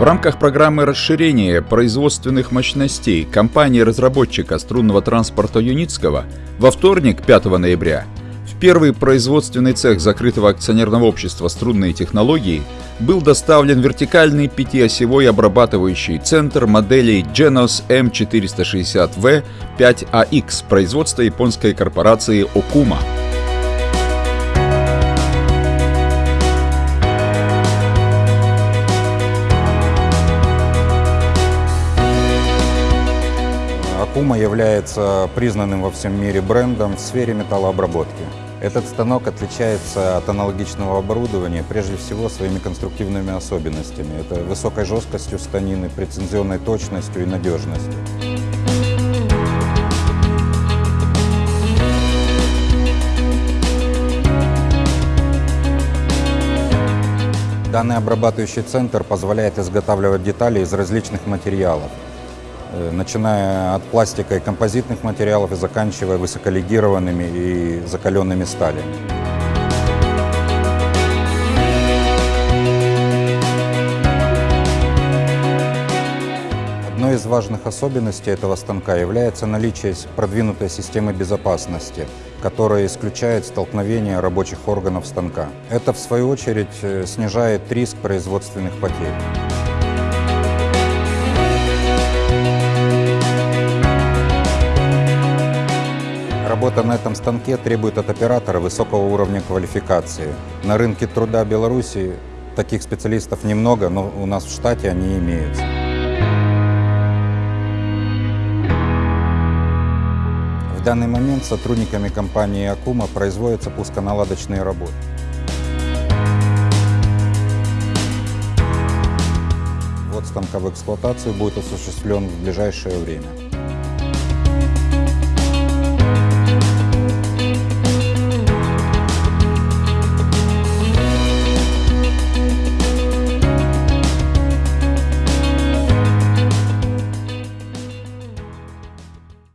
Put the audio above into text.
В рамках программы расширения производственных мощностей компании-разработчика струнного транспорта Юницкого во вторник, 5 ноября, в первый производственный цех закрытого акционерного общества «Струнные технологии» был доставлен вертикальный пятиосевой обрабатывающий центр моделей Genos M460V 5AX производства японской корпорации Okuma. Акума является признанным во всем мире брендом в сфере металлообработки. Этот станок отличается от аналогичного оборудования прежде всего своими конструктивными особенностями. Это высокой жесткостью станины, прецизионной точностью и надежностью. Данный обрабатывающий центр позволяет изготавливать детали из различных материалов, начиная от пластика и композитных материалов и заканчивая высоколегированными и закаленными сталями. Одной из важных особенностей этого станка является наличие продвинутой системы безопасности, которая исключает столкновение рабочих органов станка. Это, в свою очередь, э, снижает риск производственных потерь. Работа на этом станке требует от оператора высокого уровня квалификации. На рынке труда Беларуси таких специалистов немного, но у нас в штате они имеются. В данный момент сотрудниками компании «Акума» производятся пусконаладочные работы. Вот станка в эксплуатацию будет осуществлен в ближайшее время.